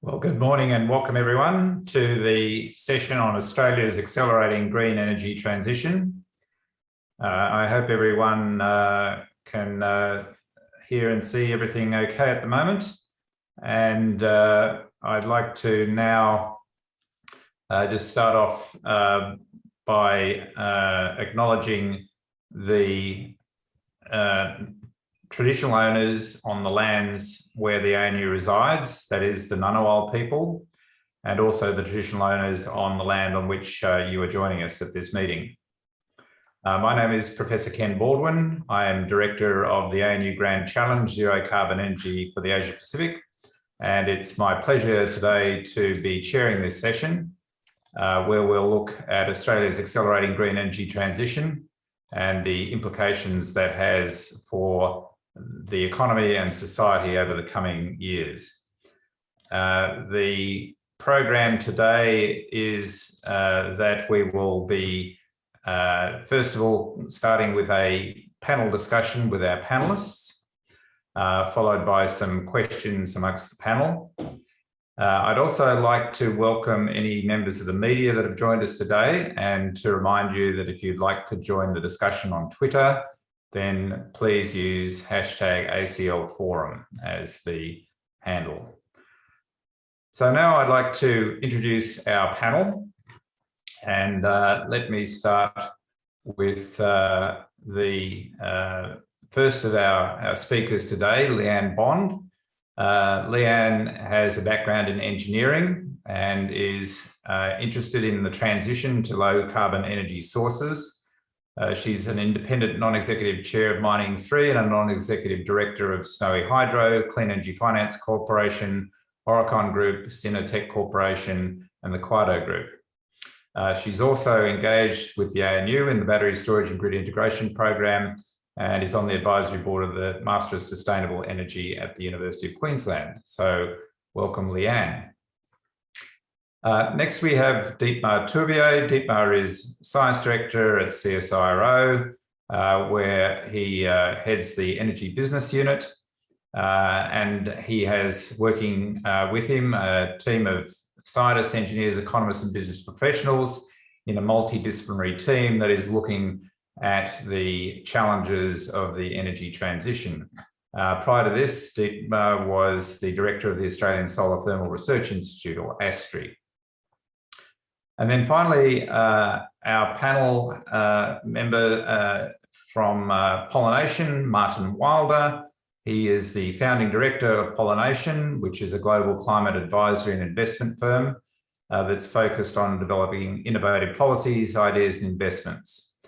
Well, good morning and welcome everyone to the session on Australia's accelerating green energy transition. Uh, I hope everyone uh, can uh, hear and see everything okay at the moment. And uh, I'd like to now uh, just start off uh, by acknowledging the traditional owners on the lands where the ANU resides, that is the Ngunnawal people, and also the traditional owners on the land on which uh, you are joining us at this meeting. Uh, my name is Professor Ken Baldwin. I am Director of the ANU Grand Challenge Zero Carbon Energy for the Asia Pacific, and it's my pleasure today to be chairing this session uh, where we'll look at Australia's accelerating green energy transition and the implications that has for the economy and society over the coming years. Uh, the program today is uh, that we will be, uh, first of all, starting with a panel discussion with our panelists, uh, followed by some questions amongst the panel. Uh, I'd also like to welcome any members of the media that have joined us today and to remind you that if you'd like to join the discussion on Twitter, then please use hashtag ACL forum as the handle. So now I'd like to introduce our panel and uh, let me start with uh, the uh, first of our, our speakers today, Leanne Bond. Uh, Leanne has a background in engineering and is uh, interested in the transition to low carbon energy sources uh, she's an independent non-executive chair of Mining 3 and a non-executive director of Snowy Hydro, Clean Energy Finance Corporation, Aurecon Group, Synertec Corporation, and the Quado Group. Uh, she's also engaged with the ANU in the Battery Storage and Grid Integration Program and is on the advisory board of the Master of Sustainable Energy at the University of Queensland. So welcome, Leanne. Uh, next, we have Dietmar Tourbier. Deepmar is Science Director at CSIRO, uh, where he uh, heads the Energy Business Unit. Uh, and he has working uh, with him a team of scientists, engineers, economists, and business professionals in a multidisciplinary team that is looking at the challenges of the energy transition. Uh, prior to this, Dietmar was the director of the Australian Solar Thermal Research Institute, or ASTRI. And then finally, uh, our panel uh, member uh, from uh, Pollination, Martin Wilder. He is the founding director of Pollination, which is a global climate advisory and investment firm uh, that's focused on developing innovative policies, ideas and investments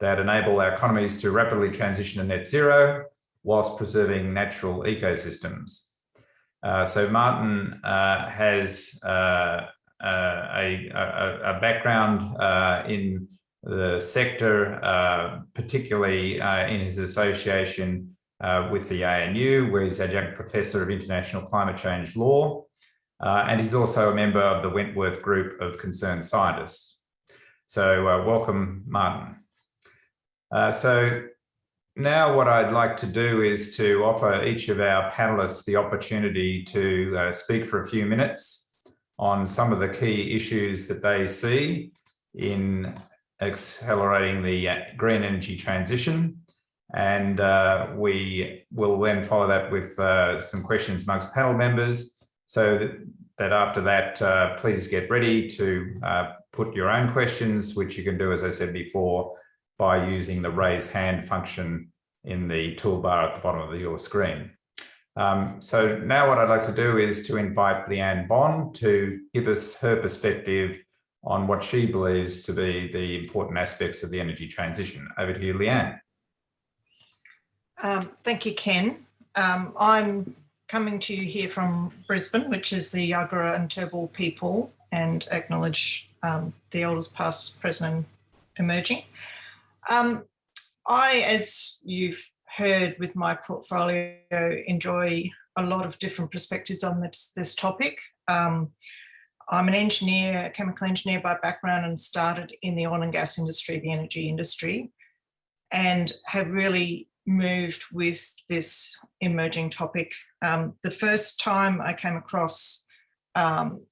that enable our economies to rapidly transition to net zero whilst preserving natural ecosystems. Uh, so Martin has uh, a, a, a, background uh, in the sector, uh, particularly in his association with the ANU, where he's adjunct professor of international climate change law. and he's also a member of the Wentworth Group of Concerned Scientists. So welcome, Martin. so now what I'd like to do is to offer each of our panelists the opportunity to uh, speak for a few minutes on some of the key issues that they see in accelerating the green energy transition. And uh, we will then follow that with uh, some questions amongst panel members so that, that after that, uh, please get ready to uh, put your own questions, which you can do, as I said before, by using the raise hand function in the toolbar at the bottom of your screen. Um, so now what I'd like to do is to invite Leanne Bond to give us her perspective on what she believes to be the important aspects of the energy transition. Over to you, Leanne. Um, thank you, Ken. Um, I'm coming to you here from Brisbane, which is the Yagara and Turrbal people, and acknowledge um, the elders past, present and emerging. Um, I, as you've heard with my portfolio enjoy a lot of different perspectives on this, this topic. Um, I'm an engineer, a chemical engineer by background and started in the oil and gas industry, the energy industry, and have really moved with this emerging topic. Um, the first time I came across um,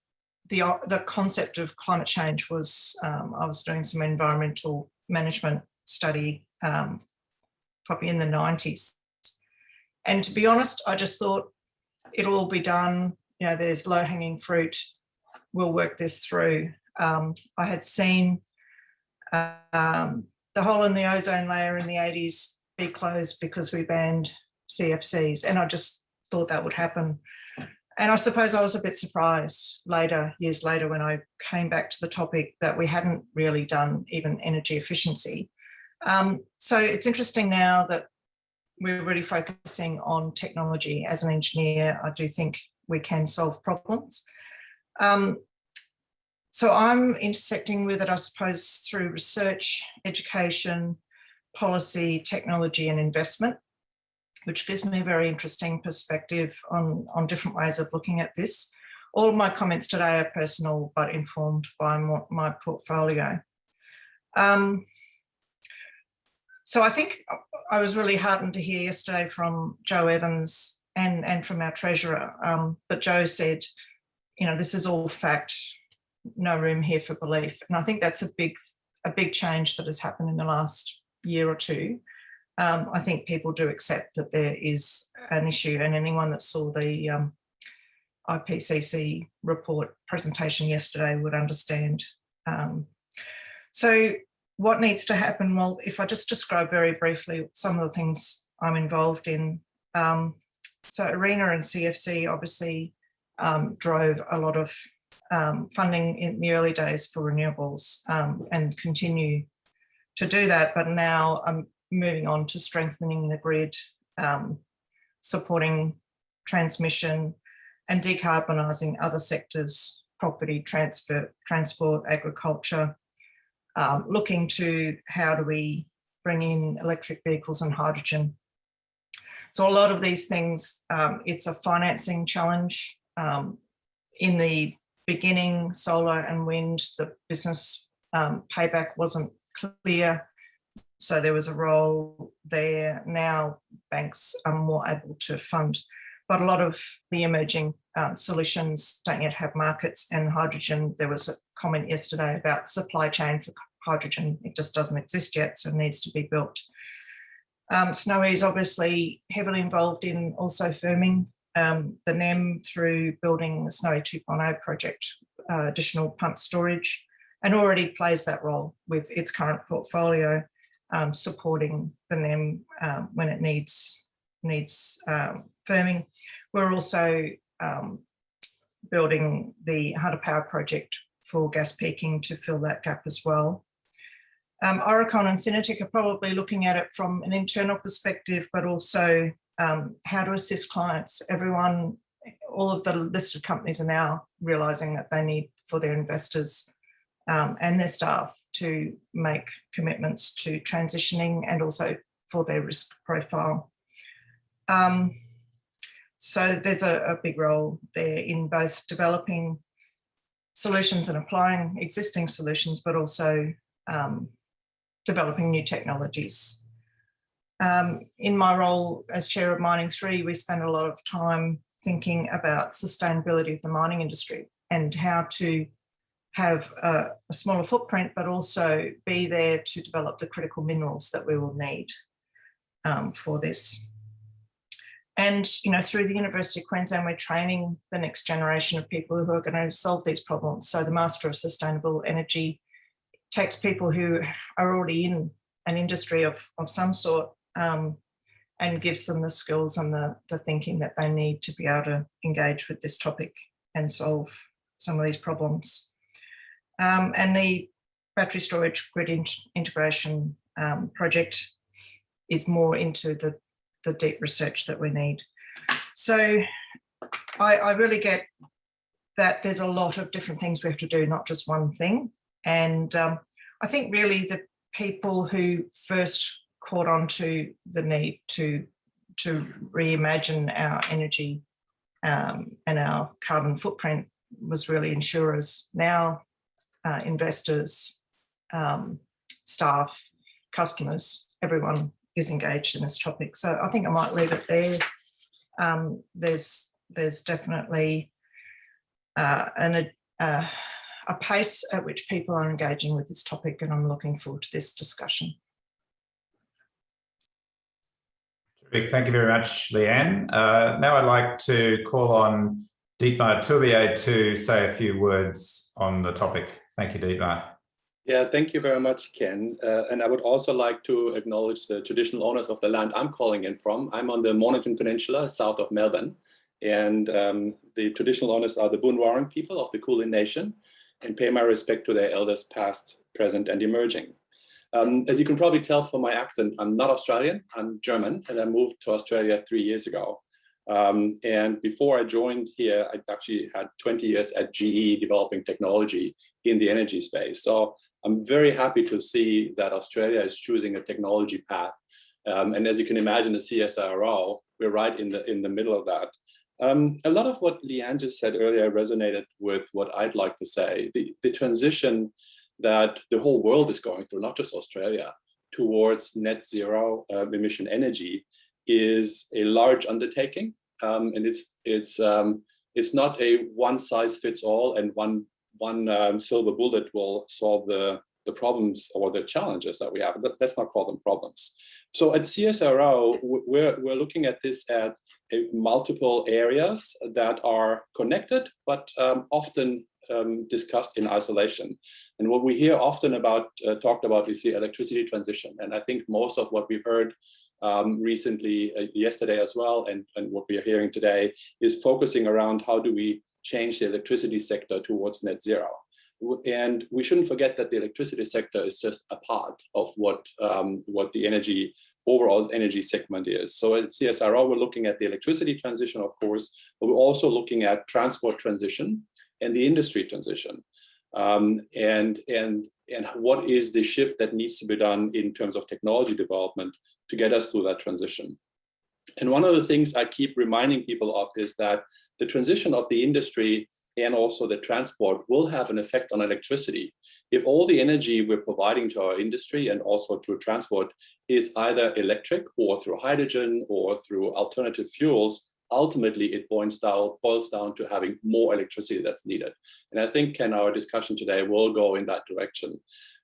the, the concept of climate change was, um, I was doing some environmental management study um, probably in the 90s. And to be honest, I just thought it'll all be done. You know, there's low hanging fruit. We'll work this through. Um, I had seen um, the hole in the ozone layer in the 80s be closed because we banned CFCs. And I just thought that would happen. And I suppose I was a bit surprised later, years later, when I came back to the topic that we hadn't really done even energy efficiency. Um, so it's interesting now that we're really focusing on technology. As an engineer, I do think we can solve problems. Um, so I'm intersecting with it, I suppose, through research, education, policy, technology and investment, which gives me a very interesting perspective on, on different ways of looking at this. All my comments today are personal, but informed by my, my portfolio. Um, so I think I was really heartened to hear yesterday from Joe Evans and, and from our treasurer. Um, but Joe said, you know, this is all fact, no room here for belief. And I think that's a big, a big change that has happened in the last year or two. Um, I think people do accept that there is an issue and anyone that saw the um, IPCC report presentation yesterday would understand. Um, so what needs to happen? Well, if I just describe very briefly some of the things I'm involved in. Um, so ARENA and CEFC obviously um, drove a lot of um, funding in the early days for renewables um, and continue to do that. But now I'm moving on to strengthening the grid, um, supporting transmission and decarbonising other sectors, property, transfer, transport, agriculture, um, looking to how do we bring in electric vehicles and hydrogen. So a lot of these things, um, it's a financing challenge. Um, in the beginning, solar and wind, the business um, payback wasn't clear. So there was a role there. Now banks are more able to fund, but a lot of the emerging um, solutions don't yet have markets and hydrogen. There was a comment yesterday about supply chain for hydrogen. It just doesn't exist yet, so it needs to be built. Um, Snowy is obviously heavily involved in also firming um, the NEM through building the Snowy 2.0 project, uh, additional pump storage, and already plays that role with its current portfolio, um, supporting the NEM um, when it needs needs um, firming. We're also um, building the Hunter Power project for gas peaking to fill that gap as well. Um, Aurecon and Synertec are probably looking at it from an internal perspective, but also um, how to assist clients. Everyone, all of the listed companies are now realizing that they need for their investors um, and their staff to make commitments to transitioning and also for their risk profile. Um, so there's a, a, big role there in both developing solutions and applying existing solutions, but also um, developing new technologies. Um, in my role as chair of Mining 3, we spend a lot of time thinking about sustainability of the mining industry and how to have a, a, smaller footprint, but also be there to develop the critical minerals that we will need um, for this. And, you know, through the University of Queensland, we're training the next generation of people who are going to solve these problems. So the Master of Sustainable Energy takes people who are already in an industry of, of some sort um, and gives them the skills and the, the thinking that they need to be able to engage with this topic and solve some of these problems. Um, and the battery storage grid in integration um, project is more into the, the deep research that we need. So I, I really get that there's a lot of different things we have to do, not just one thing. And um, I think really the people who first caught on to the need to, to reimagine our energy um, and our carbon footprint was really insurers. Now uh, investors, um, staff, customers, everyone is engaged in this topic. So I think I might leave it there. Um, there's, there's definitely uh, and a, uh, a pace at which people are engaging with this topic. And I'm looking forward to this discussion. Thank you very much, Leanne. Uh, now I'd like to call on Dietmar Tourbier to say a few words on the topic. Thank you, Dietmar. Yeah, thank you very much, Ken. Uh, and I would also like to acknowledge the traditional owners of the land I'm calling in from. I'm on the Mornington Peninsula, south of Melbourne. And um, the traditional owners are the Boonwurrung people of the Kulin Nation and pay my respect to their elders past, present, and emerging. Um, as you can probably tell from my accent, I'm not Australian, I'm German, and I moved to Australia three years ago. Um, and before I joined here, I actually had 20 years at GE developing technology in the energy space. So I'm very happy to see that Australia is choosing a technology path. Um, and as you can imagine, the CSIRO, we're right in the, in the middle of that. Um, a lot of what Leanne just said earlier resonated with what I'd like to say. The, the transition that the whole world is going through, not just Australia, towards net zero uh, emission energy is a large undertaking. Um, and it's it's um, it's not a one size fits all and one one um, silver bullet will solve the the problems or the challenges that we have. Let's not call them problems. So at CSIRO, we're we're looking at this at multiple areas that are connected, but um, often um, discussed in isolation. And what we hear often about, uh, talked about is the electricity transition. And I think most of what we've heard um, recently, uh, yesterday as well, and, and what we are hearing today is focusing around how do we change the electricity sector towards net zero. And we shouldn't forget that the electricity sector is just a part of what, um, what the energy overall energy segment is. So at CSIRO, we're looking at the electricity transition, of course, but we're also looking at transport transition and the industry transition. Um, and, and, and what is the shift that needs to be done in terms of technology development to get us through that transition. And one of the things I keep reminding people of is that the transition of the industry and also the transport will have an effect on electricity. If all the energy we're providing to our industry and also to transport is either electric or through hydrogen or through alternative fuels, ultimately it boils down, boils down to having more electricity that's needed. And I think, Ken, our discussion today will go in that direction.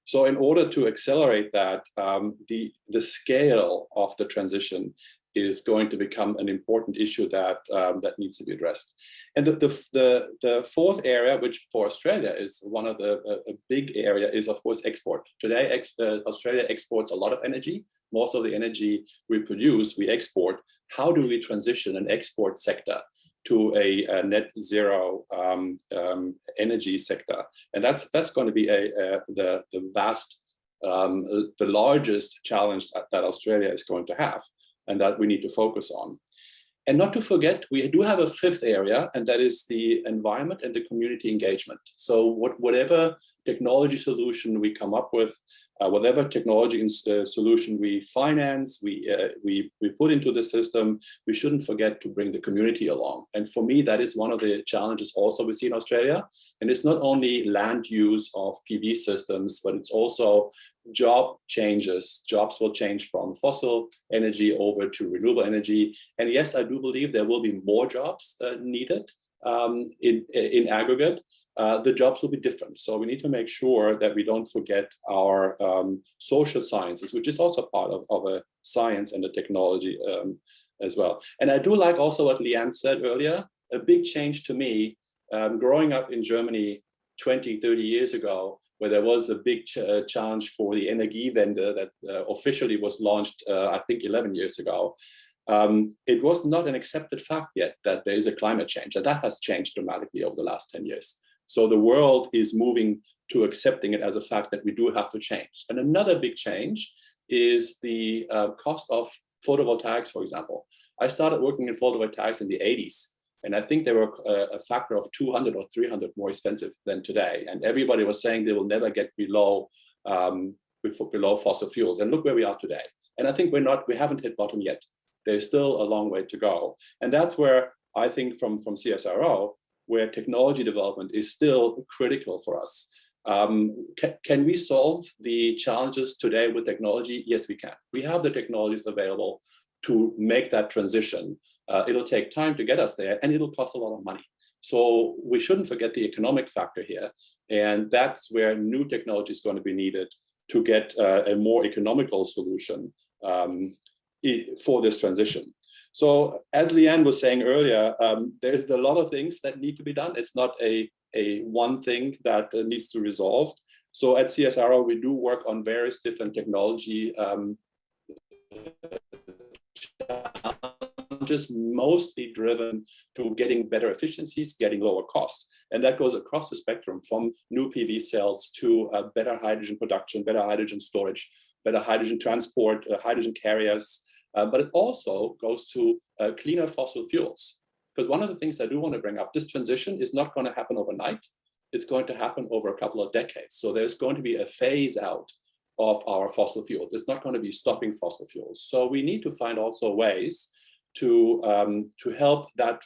So in order to accelerate that, um, the, the scale of the transition is going to become an important issue that um, that needs to be addressed. And the, the, the, the, fourth area, which for Australia is one of the a, big area, is of course export. Today, ex, uh, Australia exports a lot of energy. Most of the energy we produce, we export. How do we transition an export sector to a, a net zero um, um, energy sector? And that's that's going to be a, a the the vast um, the largest challenge that, that Australia is going to have and that we need to focus on. And not to forget, we do have a fifth area, and that is the environment and the community engagement. So what, whatever technology solution we come up with, uh, whatever technology uh, solution we finance, we, uh, we, we put into the system, we shouldn't forget to bring the community along. And for me, that is one of the challenges also we see in Australia. And it's not only land use of PV systems, but it's also job changes. Jobs will change from fossil energy over to renewable energy. And yes, I do believe there will be more jobs uh, needed um, in, in aggregate uh, the jobs will be different. So we need to make sure that we don't forget our um, social sciences, which is also part of, of a science and a technology um, as well. And I do like also what Leanne said earlier, a big change to me, um, growing up in Germany 20, 30 years ago, where there was a big ch uh, challenge for the Energiewende that uh, officially was launched, uh, I think 11 years ago. Um, it was not an accepted fact yet that there is a climate change, and that has changed dramatically over the last 10 years. So the world is moving to accepting it as a fact that we do have to change. And another big change is the uh, cost of photovoltaics, for example. I started working in photovoltaics in the 80s, and I think they were a, uh, a factor of 200 or 300 more expensive than today. And everybody was saying they will never get below um, below fossil fuels. And look where we are today. And I think we're not, we haven't hit bottom yet. There's still a long way to go. And that's where I think from, from CSIRO, where technology development is still critical for us. Um, can, can, we solve the challenges today with technology? Yes, we can. We have the technologies available to make that transition. Uh, it'll take time to get us there and it'll cost a lot of money. So we shouldn't forget the economic factor here. And that's where new technology is going to be needed to get uh, a more economical solution um, for this transition. So as Leanne was saying earlier, um, there's a lot of things that need to be done. It's not a, a one thing that uh, needs to resolve. So at CSIRO, we do work on various different technology um, challenges, mostly driven to getting better efficiencies, getting lower costs. And that goes across the spectrum from new PV cells to uh, better hydrogen production, better hydrogen storage, better hydrogen transport, uh, hydrogen carriers. Uh, but it also goes to uh, cleaner fossil fuels. Because one of the things I do want to bring up, this transition is not going to happen overnight. It's going to happen over a couple of decades. So there's going to be a phase out of our fossil fuels. It's not going to be stopping fossil fuels. So we need to find also ways to, um, to help that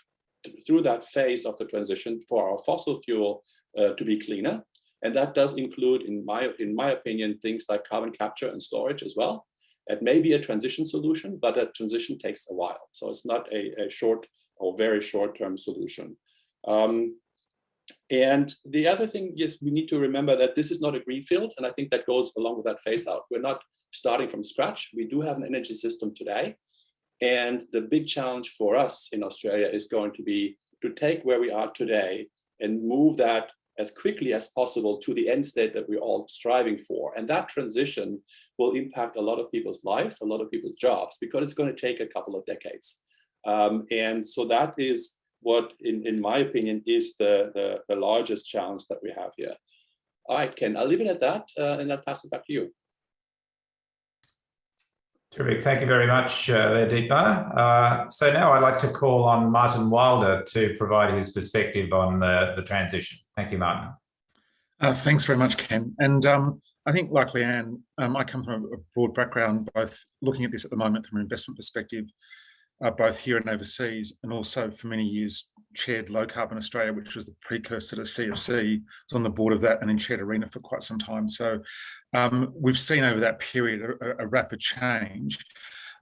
through that phase of the transition for our fossil fuel uh, to be cleaner. And that does include, in my, in my opinion, things like carbon capture and storage as well. It may be a transition solution, but that transition takes a while. So it's not a, a short or very short-term solution. Um, and the other thing is we need to remember that this is not a greenfield, and I think that goes along with that phase out. We're not starting from scratch. We do have an energy system today. And the big challenge for us in Australia is going to be to take where we are today and move that as quickly as possible to the end state that we're all striving for. And that transition will impact a lot of people's lives, a lot of people's jobs, because it's going to take a couple of decades. Um, and so that is what, in, in my opinion, is the, the, the largest challenge that we have here. All right, Ken, I'll leave it at that uh, and I'll pass it back to you. Terrific. Thank you very much, uh, Deepa. Uh, so now I'd like to call on Martin Wilder to provide his perspective on the, the transition. Thank you, Martin. Uh, thanks very much, Ken. And um, I think, like Leanne, um, I come from a broad background, both looking at this at the moment from an investment perspective, uh, both here and overseas, and also for many years chaired Low Carbon Australia, which was the precursor to CEFC, I was on the board of that and then chaired ARENA for quite some time. So um, we've seen over that period a, a, rapid change.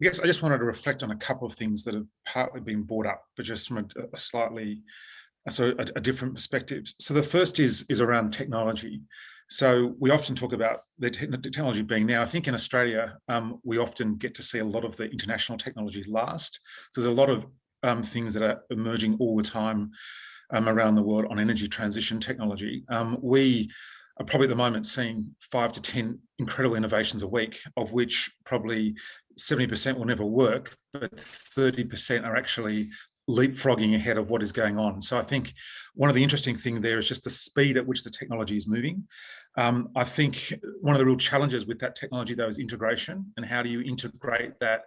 I guess I just wanted to reflect on a couple of things that have partly been brought up, but just from a, a slightly, so a, a different perspective. So the first is, is around technology. So we often talk about the technology being now. I think in Australia, um, we often get to see a lot of the international technology last. So there's a lot of um, things that are emerging all the time um, around the world on energy transition technology. Um, we are probably at the moment seeing five to 10 incredible innovations a week, of which probably 70% will never work, but 30% are actually leapfrogging ahead of what is going on. So I think one of the interesting things there is just the speed at which the technology is moving. Um, I think one of the real challenges with that technology though is integration and how do you integrate that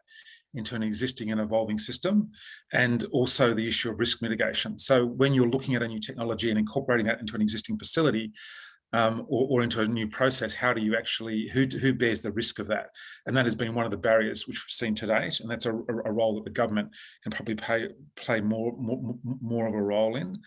into an existing and evolving system, and also the issue of risk mitigation. So when you're looking at a new technology and incorporating that into an existing facility, um, or, or, into a new process, how do you actually, who, who bears the risk of that? And that has been one of the barriers which we've seen to date, and that's a, a role that the government can probably pay, play more, more, more of a role in.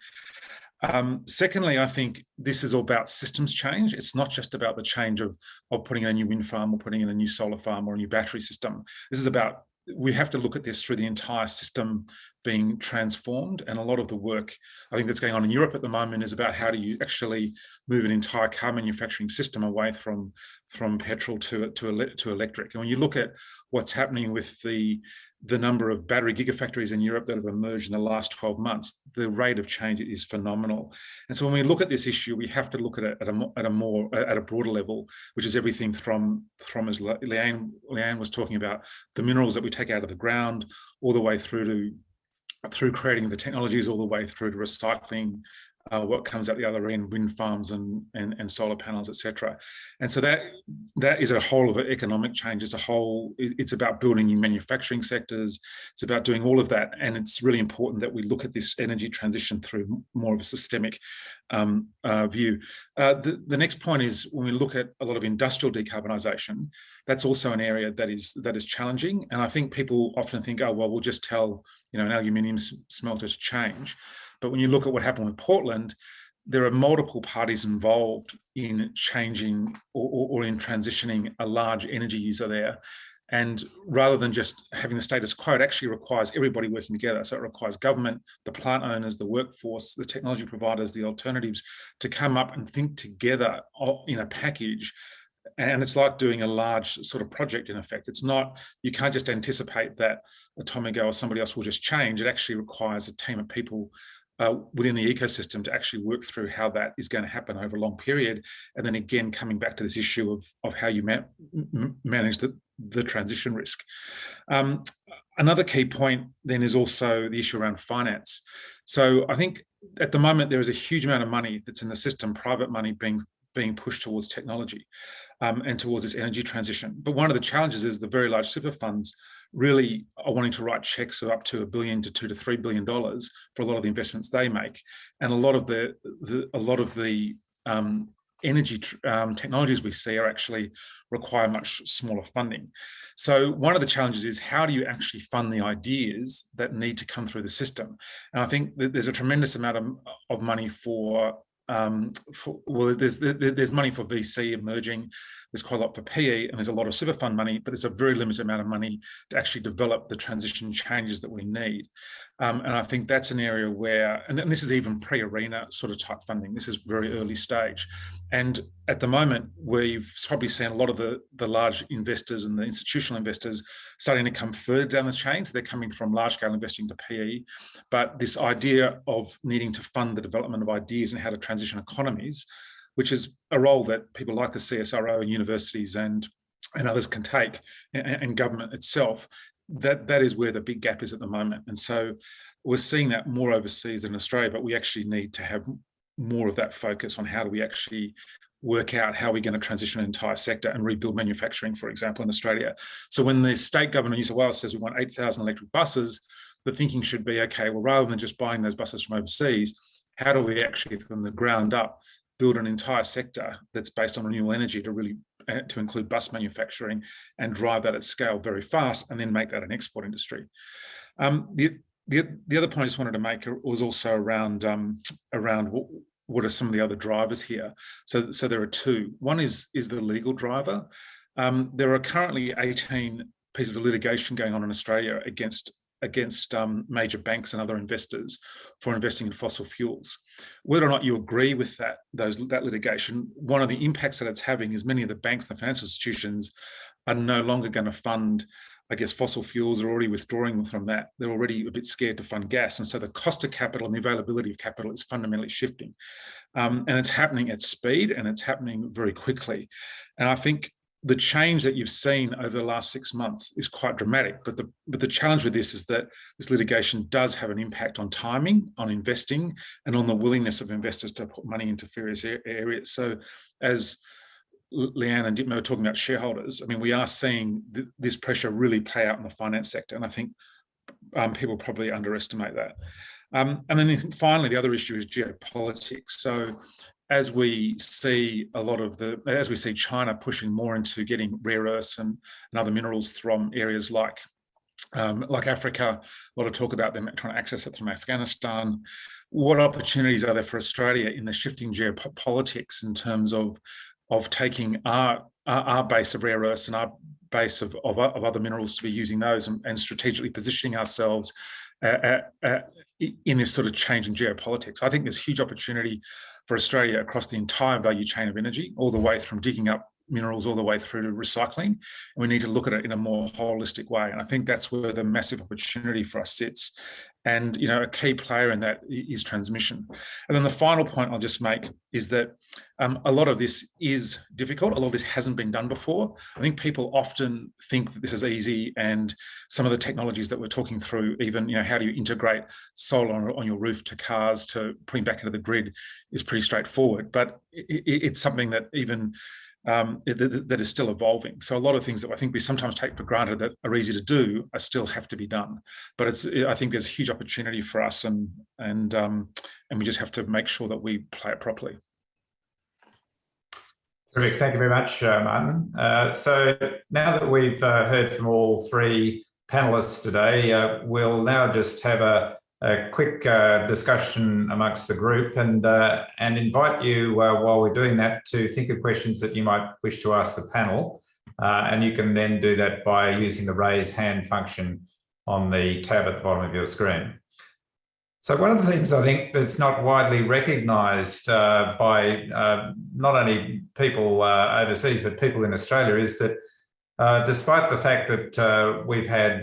Um, secondly, I think this is all about systems change. It's not just about the change of, of putting in a new wind farm or putting in a new solar farm or a new battery system. This is about we have to look at this through the entire system being transformed and a lot of the work I think that's going on in Europe at the moment is about how do you actually move an entire car manufacturing system away from from petrol to to to electric and when you look at what's happening with the the number of battery gigafactories in Europe that have emerged in the last 12 months, the rate of change is phenomenal. And so when we look at this issue, we have to look at it at a, at a more, at a broader level, which is everything from, from as Leanne, Leanne was talking about, the minerals that we take out of the ground, all the way through to through creating the technologies all the way through to recycling uh, what comes out the other end, wind farms and, and, and solar panels, etc. And so that that is a whole of economic change. It's a whole, it's about building new manufacturing sectors. It's about doing all of that. And it's really important that we look at this energy transition through more of a systemic um, uh, view. Uh, the, the next point is when we look at a lot of industrial decarbonisation, that's also an area that is that is challenging. And I think people often think, oh, well, we'll just tell you know an aluminium smelter to change. But when you look at what happened with Portland, there are multiple parties involved in changing or, or, or in transitioning a large energy user there. And rather than just having the status quo, it actually requires everybody working together. So it requires government, the plant owners, the workforce, the technology providers, the alternatives to come up and think together in a package and it's like doing a large sort of project in effect. It's not, you can't just anticipate that Tomago or somebody else will just change. It actually requires a team of people uh, within the ecosystem to actually work through how that is going to happen over a long period. And then again, coming back to this issue of, of how you ma manage the, the transition risk. Um, another key point then is also the issue around finance. So I think at the moment, there is a huge amount of money that's in the system, private money being being pushed towards technology um, and towards this energy transition. But one of the challenges is the very large super funds really are wanting to write checks of up to a billion to two to three billion dollars for a lot of the investments they make, and a lot of the, the a lot of the um, energy um, technologies we see are actually require much smaller funding. So one of the challenges is how do you actually fund the ideas that need to come through the system? And I think that there's a tremendous amount of, of money for um, for, well, there's there's money for VC emerging, there's quite a lot for PE, and there's a lot of super fund money, but there's a very limited amount of money to actually develop the transition changes that we need. Um, and I think that's an area where, and this is even pre-arena sort of type funding. This is very early stage, and at the moment, we've probably seen a lot of the the large investors and the institutional investors starting to come further down the chain. So they're coming from large scale investing to PE, but this idea of needing to fund the development of ideas and how to transition economies which is a role that people like the CSIRO and universities and and others can take and, and government itself that that is where the big gap is at the moment and so we're seeing that more overseas than Australia but we actually need to have more of that focus on how do we actually work out how we're going to transition an entire sector and rebuild manufacturing, for example, in Australia. So when the state government of New South Wales says we want 8,000 electric buses, the thinking should be, okay, well, rather than just buying those buses from overseas, how do we actually, from the ground up, build an entire sector that's based on renewable energy to really uh, to include bus manufacturing and drive that at scale very fast and then make that an export industry. Um, the, the, the other point I just wanted to make was also around um, around what, are some of the other drivers here. So, so there are two. One is is the legal driver. Um, there are currently 18 pieces of litigation going on in Australia against against um, major banks and other investors for investing in fossil fuels. Whether or not you agree with that, those, that litigation, one of the impacts that it's having is many of the banks and the financial institutions are no longer going to fund I guess fossil fuels are already withdrawing from that. They're already a bit scared to fund gas. And so the cost of capital and the availability of capital is fundamentally shifting. Um, and it's happening at speed and it's happening very quickly. And I think the change that you've seen over the last six months is quite dramatic. But the but the challenge with this is that this litigation does have an impact on timing, on investing, and on the willingness of investors to put money into various areas. So, as Leanne and Dietmar were talking about shareholders, I mean, we are seeing th this pressure really play out in the finance sector, and I think um, people probably underestimate that. Um, and then finally, the other issue is geopolitics. So as we see a lot of the, as we see China pushing more into getting rare earths and, and other minerals from areas like um, like Africa, a lot of talk about them trying to access it from Afghanistan. What opportunities are there for Australia in the shifting geopolitics in terms of of taking our our, base of rare earths and our base of, of, of, other minerals to be using those and, and strategically positioning ourselves uh, uh, uh, in this sort of change in geopolitics. I think there's huge opportunity for Australia across the entire value chain of energy, all the way from digging up minerals all the way through to recycling. And we need to look at it in a more holistic way. And I think that's where the massive opportunity for us sits. And you know, a key player in that is transmission. And then the final point I'll just make is that um, a lot of this is difficult. A lot of this hasn't been done before. I think people often think that this is easy, and some of the technologies that we're talking through, even you know, how do you integrate solar on, your roof to cars to putting back into the grid, is pretty straightforward. But it, it's something that even um, that, that is still evolving. So a lot of things that I think we sometimes take for granted that are easy to do are still have to be done. But it's I think there's a huge opportunity for us, and and um, and we just have to make sure that we play it properly. Terrific. Thank you very much, uh, Martin. Uh, so now that we've uh, heard from all three panelists today, uh, we'll now just have a a quick uh, discussion amongst the group and uh, and invite you uh, while we're doing that to think of questions that you might wish to ask the panel. Uh, and you can then do that by using the raise hand function on the tab at the bottom of your screen. So one of the things I think that's not widely recognised uh, by uh, not only people overseas, but people in Australia is that despite the fact that we've had,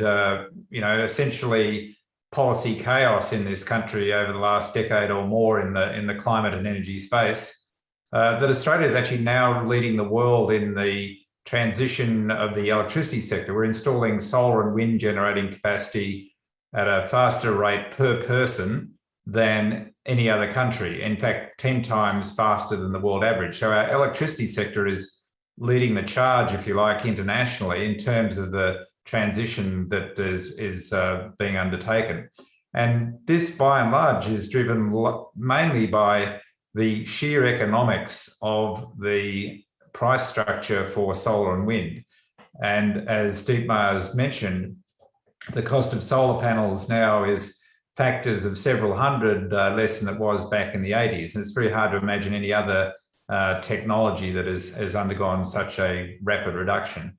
you know, essentially policy chaos in this country over the last decade or more in the in the climate and energy space, uh, that Australia is actually now leading the world in the transition of the electricity sector. We're installing solar and wind generating capacity at a faster rate per person than any other country. In fact, 10 times faster than the world average. So our electricity sector is leading the charge, if you like, internationally in terms of the transition that is, is uh, being undertaken. And this, by and large, is driven mainly by the sheer economics of the price structure for solar and wind. And as Dietmar has mentioned, the cost of solar panels now is factors of several hundred uh, less than it was back in the 80s. And it's very hard to imagine any other uh, technology that has, has undergone such a rapid reduction.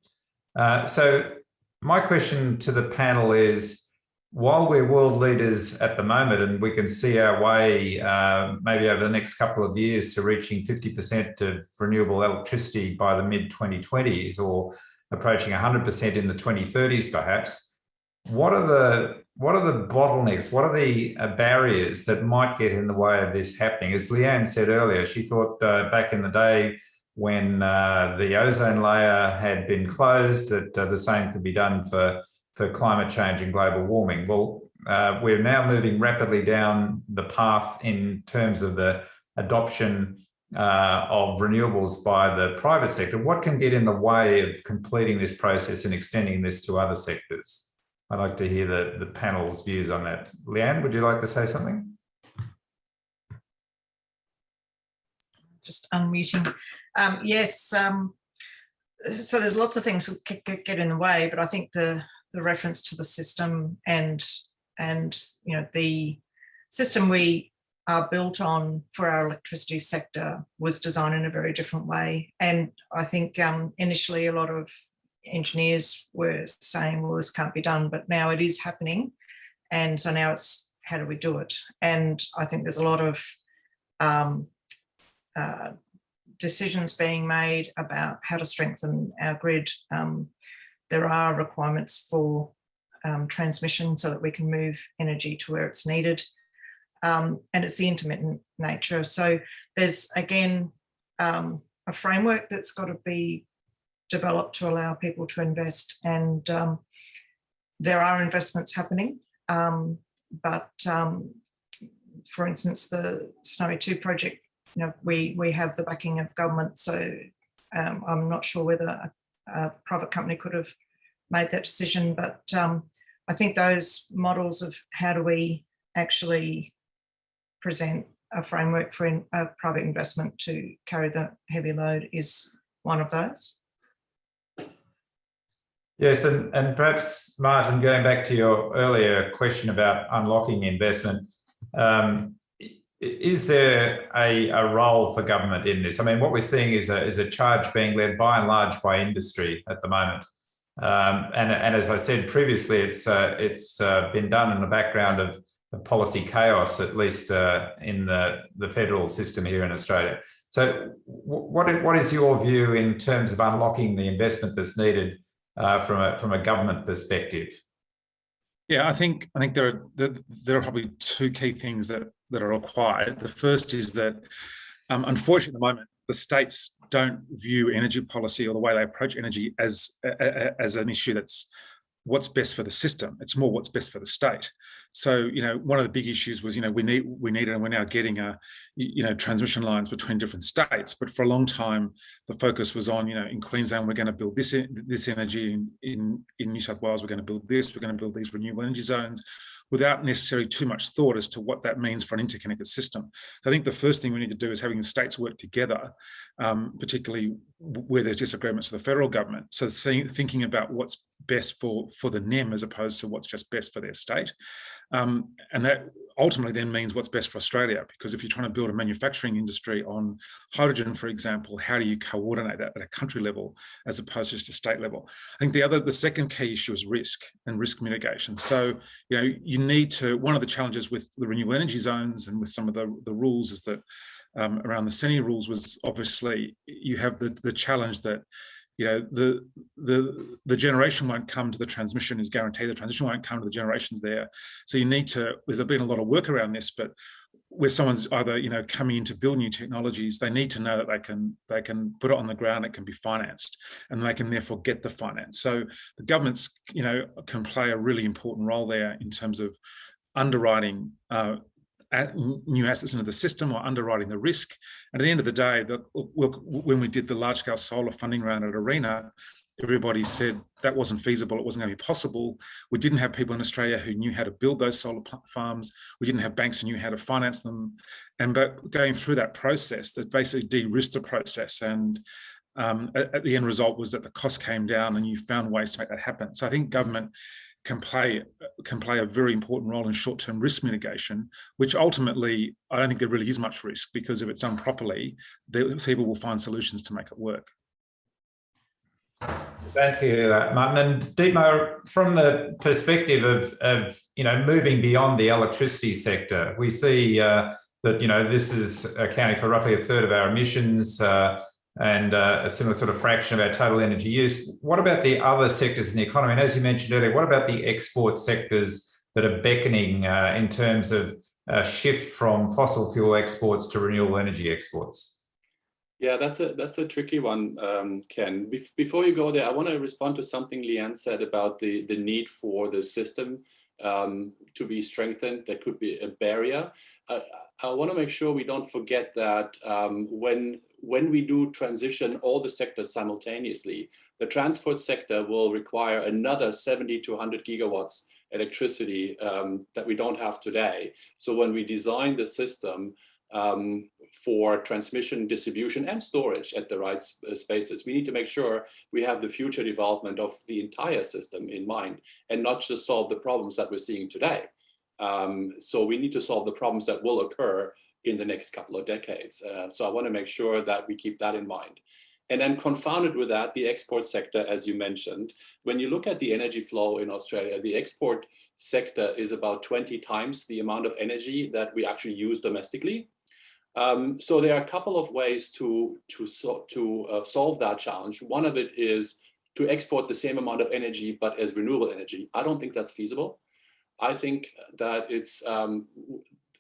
Uh, so my question to the panel is, while we're world leaders at the moment and we can see our way uh, maybe over the next couple of years to reaching 50% of renewable electricity by the mid 2020s or approaching 100% in the 2030s perhaps, what are the what are the bottlenecks? What are the uh, barriers that might get in the way of this happening? As Leanne said earlier, she thought uh, back in the day when uh, the ozone layer had been closed that uh, the same could be done for, for climate change and global warming. Well, uh, we're now moving rapidly down the path in terms of the adoption uh, of renewables by the private sector. What can get in the way of completing this process and extending this to other sectors? I'd like to hear the, the panel's views on that. Leanne, would you like to say something? Just unmuting. Um, yes, um, so there's lots of things that get in the way, but I think the the reference to the system and and you know the system we are built on for our electricity sector was designed in a very different way. And I think um, initially a lot of engineers were saying, well, this can't be done, but now it is happening. And so now it's how do we do it? And I think there's a lot of um, uh, decisions being made about how to strengthen our grid. Um, there are requirements for um, transmission so that we can move energy to where it's needed. Um, and it's the intermittent nature. So there's again um, a framework that's got to be developed to allow people to invest. And um, there are investments happening. But for instance, the Snowy 2 project, you know, we, we have the backing of government. So um, I'm not sure whether a, a, private company could have made that decision. But um, I think those models of how do we actually present a framework for in, a private investment to carry the heavy load is one of those. Yes, and, and perhaps, Martin, going back to your earlier question about unlocking investment, um, is there a, a role for government in this? I mean, what we're seeing is a, is a charge being led by and large by industry at the moment. Um, and, and as I said previously, it's, uh, it's uh, been done in the background of, policy chaos, at least uh, in the, the federal system here in Australia. So what, what is your view in terms of unlocking the investment that's needed uh, from a from a government perspective? Yeah, I think I think there are there, there are probably two key things that that are required. The first is that, um, unfortunately, at the moment, the states don't view energy policy or the way they approach energy as as an issue that's what's best for the system. It's more what's best for the state. So, you know, one of the big issues was, you know, we need we need and we're now getting a, you know, transmission lines between different states. But for a long time, the focus was on, you know, in Queensland, we're going to build this this energy. In in, in New South Wales, we're going to build this. We're going to build these renewable energy zones without necessarily too much thought as to what that means for an interconnected system. So I think the first thing we need to do is having the states work together, um, particularly where there's disagreements with the federal government. So seeing, thinking about what's best for, for the NEM as opposed to what's just best for their state. Um, and that ultimately then means what's best for Australia, because if you're trying to build a manufacturing industry on hydrogen, for example, how do you coordinate that at a country level as opposed to just a state level? I think the other, the second key issue is risk and risk mitigation. So, you know, you need to, one of the challenges with the renewable energy zones and with some of the, the rules is that um, around the CENI rules was obviously you have the, the challenge that you know the the the generation won't come to the transmission is guaranteed. The transition won't come to the generations there. So you need to there's been a lot of work around this but where someone's either you know coming in to build new technologies they need to know that they can they can put it on the ground it can be financed and they can therefore get the finance. So the governments you know can play a really important role there in terms of underwriting uh, new assets into the system or underwriting the risk. And at the end of the day, the, when we did the large scale solar funding round at ARENA, everybody said that wasn't feasible, it wasn't going to be possible. We didn't have people in Australia who knew how to build those solar farms. We didn't have banks who knew how to finance them. And but going through that process, that basically de-risked the process. And um, at, at the end result was that the cost came down and you found ways to make that happen. So I think government can play can play a very important role in short-term risk mitigation, which ultimately I don't think there really is much risk because if it's done properly, people will find solutions to make it work. Thank you, Martin. And Dietmar, from the perspective of, of you know moving beyond the electricity sector, we see uh, that you know this is accounting for roughly a third of our emissions. Uh, and uh, a similar sort of fraction of our total energy use. What about the other sectors in the economy? And as you mentioned earlier, what about the export sectors that are beckoning uh, in terms of a shift from fossil fuel exports to renewable energy exports? Yeah, that's a that's a tricky one, um, Ken. Be before you go there, I want to respond to something Leanne said about the the need for the system um, to be strengthened. There could be a barrier. Uh, I want to make sure we don't forget that um, when when we do transition all the sectors simultaneously, the transport sector will require another 70 to 100 gigawatts electricity um, that we don't have today. So when we design the system um, for transmission, distribution, and storage at the right uh, spaces, we need to make sure we have the future development of the entire system in mind and not just solve the problems that we're seeing today. Um, so we need to solve the problems that will occur in the next couple of decades. Uh, so I want to make sure that we keep that in mind. And then confounded with that, the export sector, as you mentioned, when you look at the energy flow in Australia, the export sector is about 20 times the amount of energy that we actually use domestically. Um, so there are a couple of ways to, to, so, to uh, solve that challenge. One of it is to export the same amount of energy, but as renewable energy. I don't think that's feasible. I think that it's um,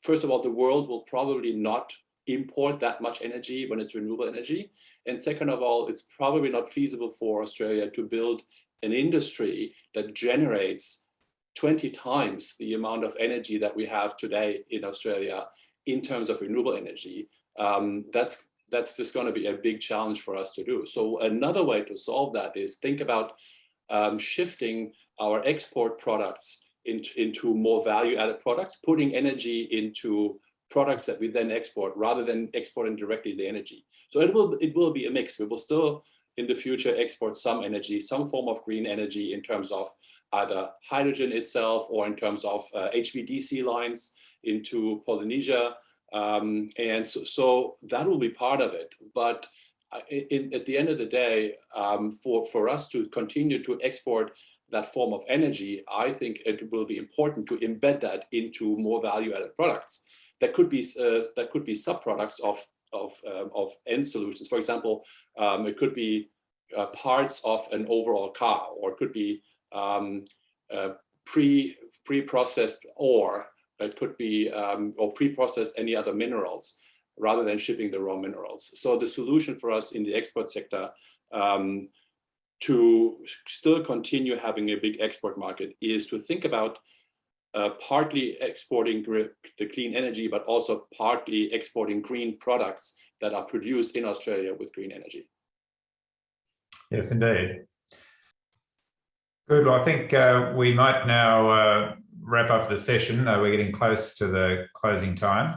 first of all, the world will probably not import that much energy when it's renewable energy. And second of all, it's probably not feasible for Australia to build an industry that generates 20 times the amount of energy that we have today in Australia in terms of renewable energy. Um, that's that's just going to be a big challenge for us to do. So another way to solve that is think about um, shifting our export products into, into more value added products, putting energy into products that we then export rather than exporting directly the energy. So it will, it will be a mix. We will still in the future export some energy, some form of green energy in terms of either hydrogen itself or in terms of uh, HVDC lines into Indonesia. Um, and so, so, that will be part of it. But uh, in, at the end of the day, um, for, for us to continue to export that form of energy, I think it will be important to embed that into more value-added products. That could be uh, that could be sub-products of of um, of end solutions. For example, um, it could be uh, parts of an overall car, or it could be um, uh, pre pre-processed ore. It could be um, or pre-processed any other minerals rather than shipping the raw minerals. So the solution for us in the export sector um, to still continue having a big export market is to think about uh, partly exporting the clean energy, but also partly exporting green products that are produced in Australia with green energy. Yes, indeed. Good. Well, I think uh, we might now uh, wrap up the session. Uh, we're getting close to the closing time.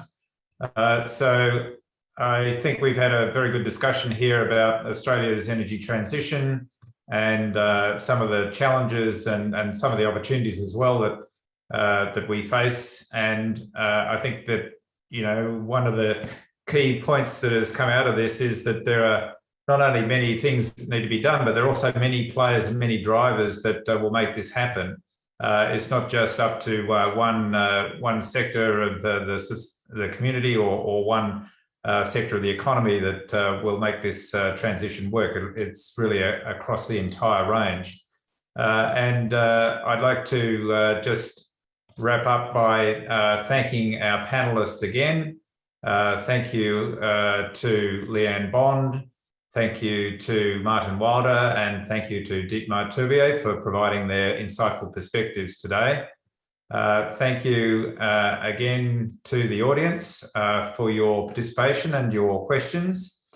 Uh, so I think we've had a very good discussion here about Australia's energy transition and uh, some of the challenges and, and some of the opportunities as well that uh, that we face. And uh, I think that, you know, one of the key points that has come out of this is that there are not only many things that need to be done, but there are also many players and many drivers that uh, will make this happen. Uh, it's not just up to uh, one uh, one sector of the, the, the community or, or one uh, sector of the economy that uh, will make this uh, transition work. It, it's really a, across the entire range. And I'd like to just wrap up by thanking our panelists again. thank you to Leanne Bond. Thank you to Martin Wilder and thank you to Dietmar Tourbier for providing their insightful perspectives today. Uh, thank you uh, again to the audience uh, for your participation and your questions.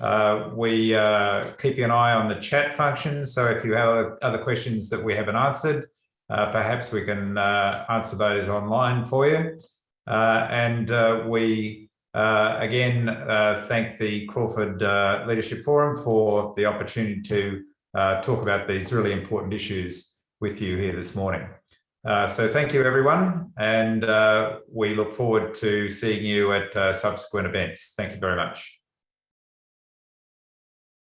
Uh, we are keeping an eye on the chat function, so if you have other questions that we haven't answered, uh, perhaps we can uh, answer those online for you. and we again thank the Crawford Leadership Forum for the opportunity to talk about these really important issues with you here this morning. Uh, so thank you, everyone, and uh, we look forward to seeing you at uh, subsequent events. Thank you very much.